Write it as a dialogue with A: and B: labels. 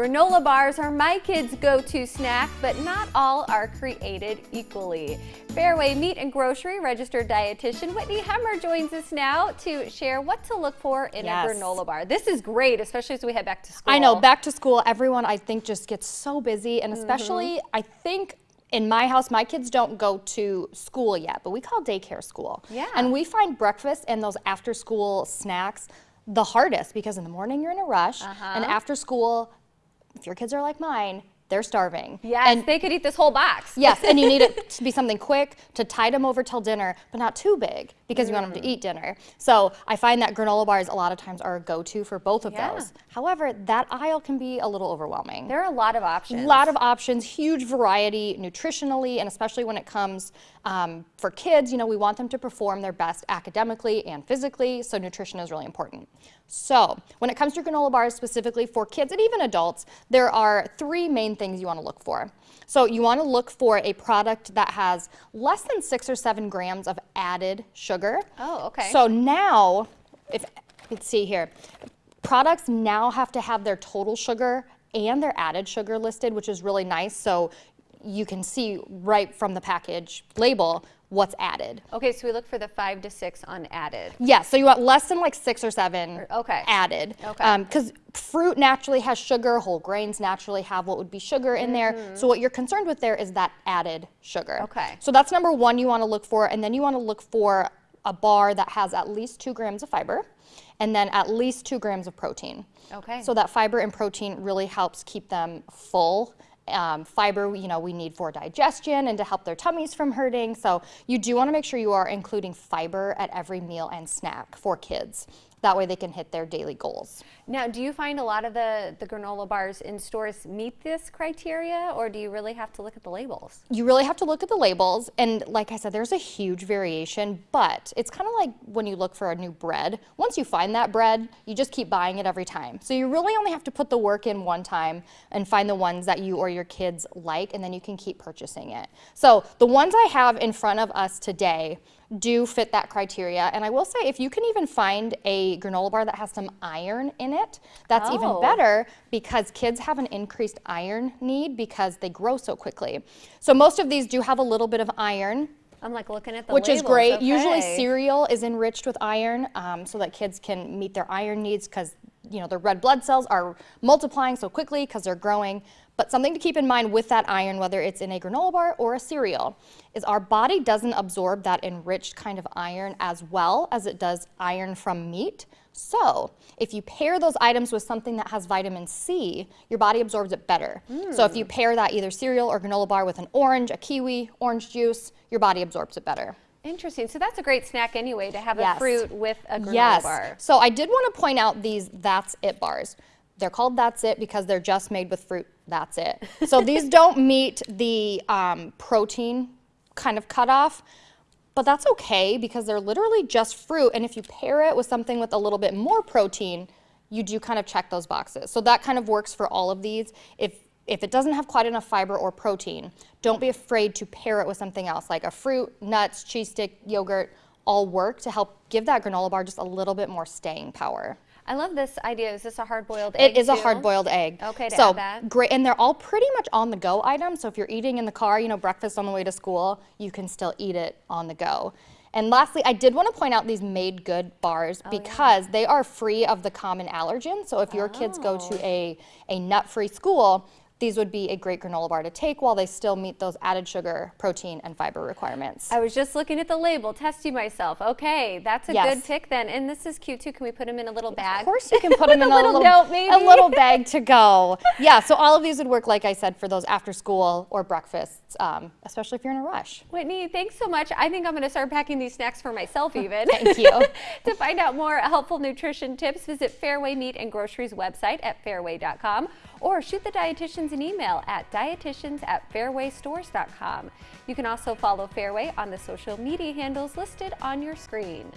A: Granola bars are my kids' go-to snack, but not all are created equally. Fareway Meat and Grocery registered dietitian Whitney Hemmer joins us now to share what to look for in yes. a granola bar. This is great, especially as we head back to school.
B: I know, back to school, everyone I think just gets so busy, and especially mm -hmm. I think in my house, my kids don't go to school yet, but we call daycare school.
A: Yeah.
B: And we find breakfast and those after school snacks the hardest because in the morning you're in a rush uh -huh. and after school if your kids are like mine, they're starving.
A: Yes, and they could eat this whole box.
B: yes, and you need it to be something quick to tide them over till dinner, but not too big because mm. you want them to mm. eat dinner. So I find that granola bars a lot of times are a go-to for both of yeah. those. However, that aisle can be a little overwhelming.
A: There are a lot of options.
B: A lot of options, huge variety nutritionally, and especially when it comes um, for kids, you know, we want them to perform their best academically and physically, so nutrition is really important. So when it comes to granola bars specifically for kids and even adults, there are three main things you want to look for. So you want to look for a product that has less than six or seven grams of added sugar.
A: Oh, okay.
B: So now, if let's see here, products now have to have their total sugar and their added sugar listed, which is really nice. So you can see right from the package label what's added.
A: Okay, so we look for the five to six unadded.
B: Yes, yeah, so you want less than like six or seven
A: okay.
B: added. Okay. Because um, fruit naturally has sugar, whole grains naturally have what would be sugar in mm -hmm. there. Mm-hmm. So what you're concerned with there is that added sugar.
A: Okay.
B: So that's number one you want to look for, and then you want to look for a bar that has at least two grams of fiber and then at least two grams of protein.
A: Okay.
B: So that fiber and protein really helps keep them full um, fiber, you know, we need for digestion and to help their tummies from hurting. So you do want to make sure you are including fiber at every meal and snack for kids. That way they can hit their daily goals.
A: Now, do you find a lot of the, the granola bars in stores meet this criteria or do you really have to look at the labels?
B: You really have to look at the labels. And like I said, there's a huge variation, but it's kind of like when you look for a new bread. Once you find that bread, you just keep buying it every time. So you really only have to put the work in one time and find the ones that you or your kids like, and then you can keep purchasing it. So the ones I have in front of us today do fit that criteria. And I will say, if you can even find a granola bar that has some iron in it, that's oh. even better because kids have an increased iron need because they grow so quickly. So most of these do have a little bit of iron.
A: I'm like looking at the
B: Which
A: labels.
B: is great.
A: Okay.
B: Usually cereal is enriched with iron um, so that kids can meet their iron needs because you know, the red blood cells are multiplying so quickly because they're growing. But something to keep in mind with that iron, whether it's in a granola bar or a cereal, is our body doesn't absorb that enriched kind of iron as well as it does iron from meat. So if you pair those items with something that has vitamin C, your body absorbs it better. Mm. So if you pair that either cereal or granola bar with an orange, a kiwi, orange juice, your body absorbs it better.
A: Interesting. So that's a great snack anyway to have yes. a fruit with a granola
B: yes.
A: bar.
B: So I did want to point out these That's It bars. They're called That's It because they're just made with fruit. That's it. So these don't meet the um, protein kind of cutoff, but that's okay because they're literally just fruit. And if you pair it with something with a little bit more protein, you do kind of check those boxes. So that kind of works for all of these. If if it doesn't have quite enough fiber or protein, don't be afraid to pair it with something else like a fruit, nuts, cheese stick, yogurt, all work to help give that granola bar just a little bit more staying power.
A: I love this idea. Is this a hard-boiled egg?
B: It is too? a hard-boiled egg.
A: Okay, to
B: so
A: add that.
B: great, and they're all pretty much on the go items. So if you're eating in the car, you know, breakfast on the way to school, you can still eat it on the go. And lastly, I did want to point out these MadeGood bars oh, because yeah. they are free of the common allergen. So if your oh. kids go to oh. a, a nut-free school, these would be a great granola bar to take while they still meet those added sugar, protein, and fiber requirements.
A: I was just looking at the label, testing myself. Okay, that's a yes. good pick then. And this is cute too. Can we put them in a little bag?
B: Of course you can put them in
A: a little, little note, maybe.
B: a little bag to go. Yeah, so all of these would work, like I said, for those after school or breakfasts, um, especially if you're in a rush.
A: Whitney, thanks so much. I think I'm going to start packing these snacks for myself even.
B: Thank you.
A: to find out more helpful nutrition tips, visit Fareway Meat and Groceries website at fareway.com or shoot the dietitians an email at dietitians at farewaystores.com. You can also follow Fareway on the social media handles listed on your screen.